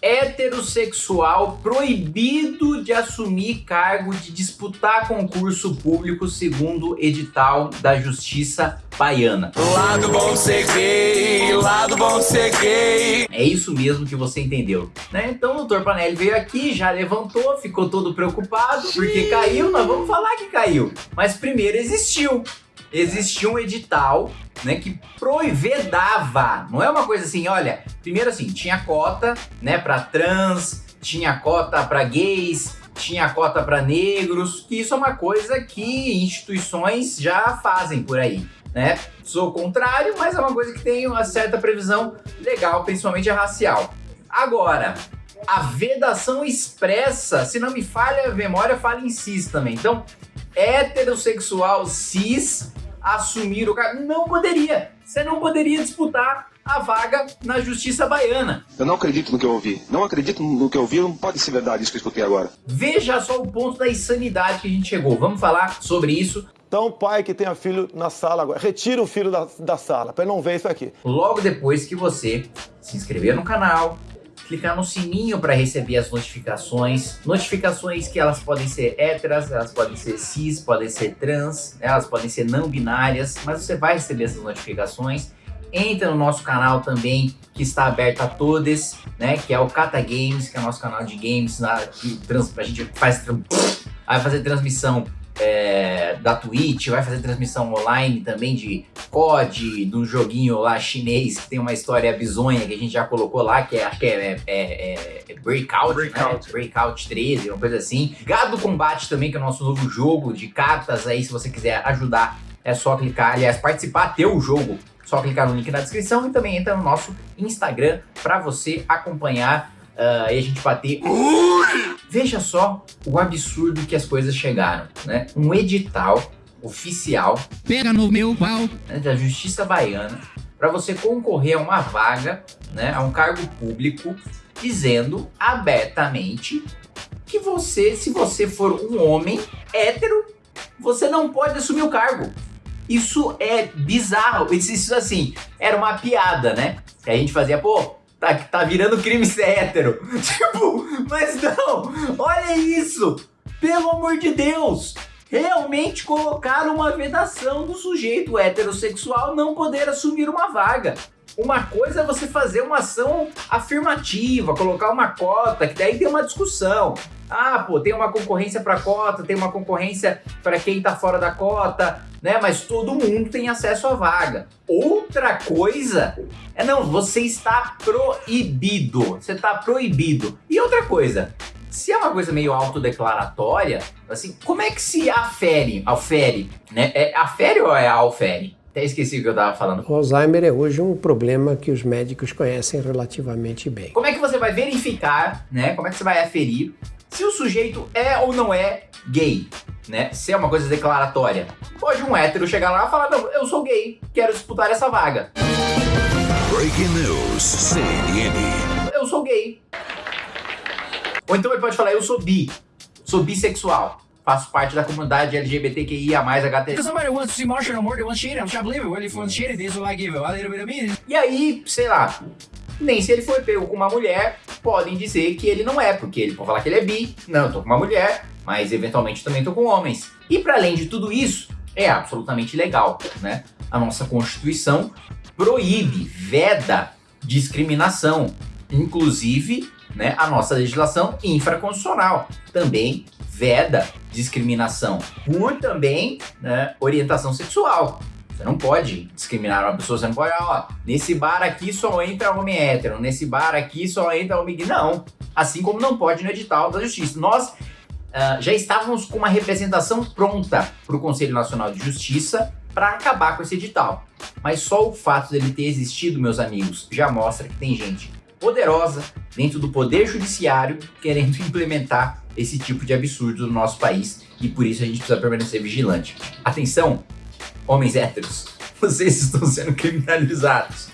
heterossexual proibido de assumir cargo de disputar concurso público segundo edital da Justiça Baiana. Lado bom ser gay, lado bom ser gay. É isso mesmo que você entendeu, né? Então o doutor Panelli veio aqui, já levantou, ficou todo preocupado porque caiu, nós vamos falar que caiu. Mas primeiro existiu. Existia um edital né, que proivedava, não é uma coisa assim, olha, primeiro assim, tinha cota, né, para trans, tinha cota para gays, tinha cota para negros, que isso é uma coisa que instituições já fazem por aí, né? Sou contrário, mas é uma coisa que tem uma certa previsão legal, principalmente a racial. Agora, a vedação expressa, se não me falha a memória, fala em cis também. Então, heterossexual cis assumir o cargo. Não poderia. Você não poderia disputar a vaga na justiça baiana. Eu não acredito no que eu ouvi. Não acredito no que eu ouvi. Não pode ser verdade isso que eu escutei agora. Veja só o ponto da insanidade que a gente chegou. Vamos falar sobre isso. Então, pai que tenha filho na sala agora, retira o filho da, da sala, para ele não ver isso aqui. Logo depois que você se inscrever no canal, clicar no sininho para receber as notificações. Notificações que elas podem ser héteras, elas podem ser cis, podem ser trans, né? elas podem ser não binárias, mas você vai receber essas notificações. Entra no nosso canal também, que está aberto a todos, né? Que é o Cata Games, que é o nosso canal de games, na, que trans, a gente faz, vai fazer transmissão é, da Twitch, vai fazer transmissão online também de COD, do joguinho lá chinês que tem uma história bizonha que a gente já colocou lá, que é, acho que é, é, é, é Breakout, Breakout. Né? Breakout 13, uma coisa assim. Gado Combate também, que é o nosso novo jogo de cartas aí, se você quiser ajudar, é só clicar, aliás, participar, ter o jogo, só clicar no link na descrição e também entra no nosso Instagram para você acompanhar uh, e a gente bater. Veja só o absurdo que as coisas chegaram, né? Um edital oficial pega no meu pau né, da Justiça Baiana para você concorrer a uma vaga, né, a um cargo público, dizendo abertamente que você, se você for um homem hétero, você não pode assumir o cargo. Isso é bizarro. Isso, isso assim, era uma piada, né? Que a gente fazia, pô, tá, tá virando crime ser hétero. tipo, mas não, olha isso. Pelo amor de Deus realmente colocaram uma vedação do sujeito heterossexual não poder assumir uma vaga. Uma coisa é você fazer uma ação afirmativa, colocar uma cota, que daí tem uma discussão. Ah, pô, tem uma concorrência para cota, tem uma concorrência para quem tá fora da cota, né? Mas todo mundo tem acesso à vaga. Outra coisa é não, você está proibido. Você está proibido. E outra coisa, se é uma coisa meio autodeclaratória, assim, como é que se afere, afere, né? É afere ou é alfere? Até esqueci o que eu estava falando. O Alzheimer é hoje um problema que os médicos conhecem relativamente bem. Como é que você vai verificar, né? Como é que você vai aferir se o sujeito é ou não é gay? Né? Se é uma coisa declaratória. Pode um hétero chegar lá e falar, não, eu sou gay, quero disputar essa vaga. Breaking News, CNN. Eu sou gay, ou então ele pode falar, eu sou bi, sou bissexual. Faço parte da comunidade LGBTQIA+, HT. E aí, sei lá, nem se ele foi pego com uma mulher, podem dizer que ele não é, porque ele pode falar que ele é bi, não, eu tô com uma mulher, mas eventualmente também tô com homens. E para além de tudo isso, é absolutamente legal, né? A nossa Constituição proíbe, veda discriminação, inclusive né, a nossa legislação infraconstitucional também veda discriminação por também né, orientação sexual. Você não pode discriminar uma pessoa, você não pode, ó, nesse bar aqui só entra homem hétero, nesse bar aqui só entra homem gay. Não, assim como não pode no edital da justiça. Nós uh, já estávamos com uma representação pronta para o Conselho Nacional de Justiça para acabar com esse edital. Mas só o fato dele ter existido, meus amigos, já mostra que tem gente poderosa dentro do poder judiciário querendo implementar esse tipo de absurdo no nosso país e por isso a gente precisa permanecer vigilante. Atenção, homens héteros, vocês estão sendo criminalizados.